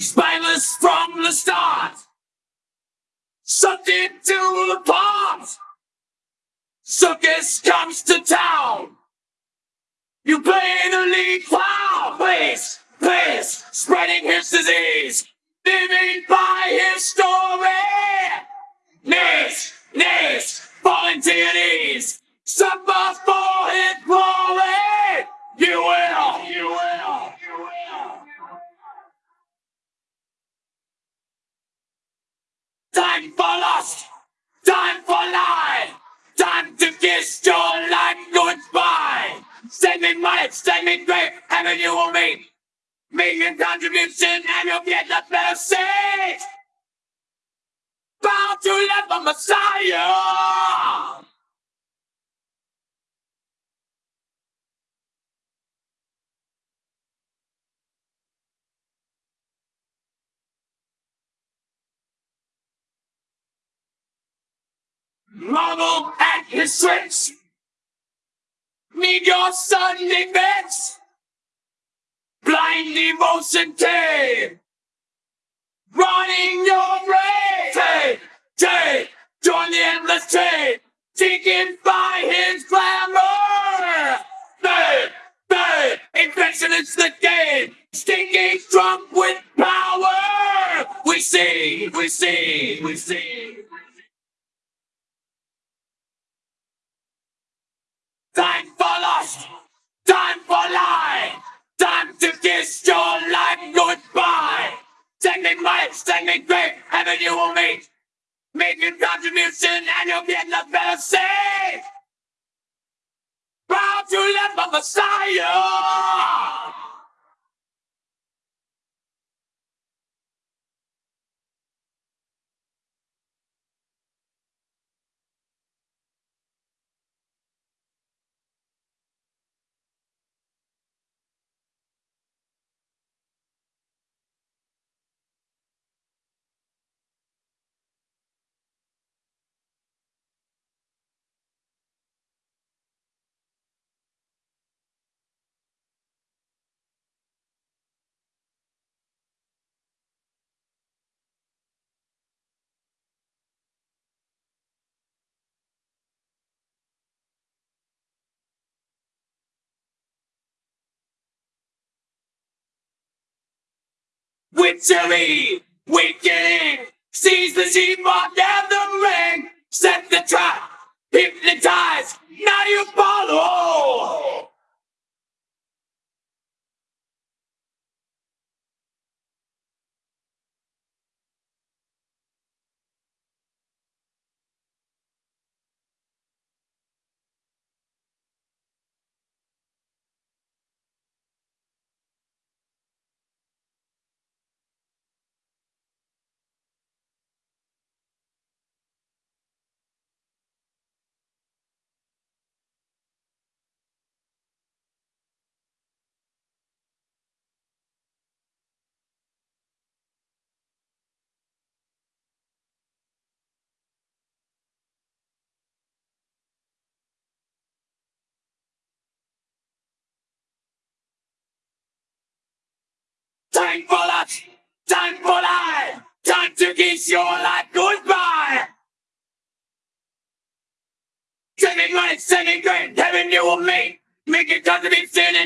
Spineless from the start. Something to the pot. Circus comes to town. You play the lead clown. Please, please, spreading his disease. Living by his story. Knees, knees, falling to your knees. Suffer for his glory. You will, you will, you will. Time for lust, time for lie, time to kiss your life goodbye. Send me money, send me great, heaven you will meet. Your contribution and you'll get the better seat. Bound to the Messiah. Marvel at his tricks. Need your Sunday bets. Blind devotion tape. Running your race. Take, take, join the endless trade. Taken by his glamour. Babe, babe, infection is the game. Stinking drunk with power. We see, we see, we see. Me great, heaven you will meet. Make your contribution and you'll get the better seat. Proud to live the Messiah. Witchery, weakening, seize the sheep on ring, set the trap, hypnotize, now you follow. Time for lust, time for lie, time to kiss your life goodbye. Money, send me great, heaven you will meet. Make it get the best sex.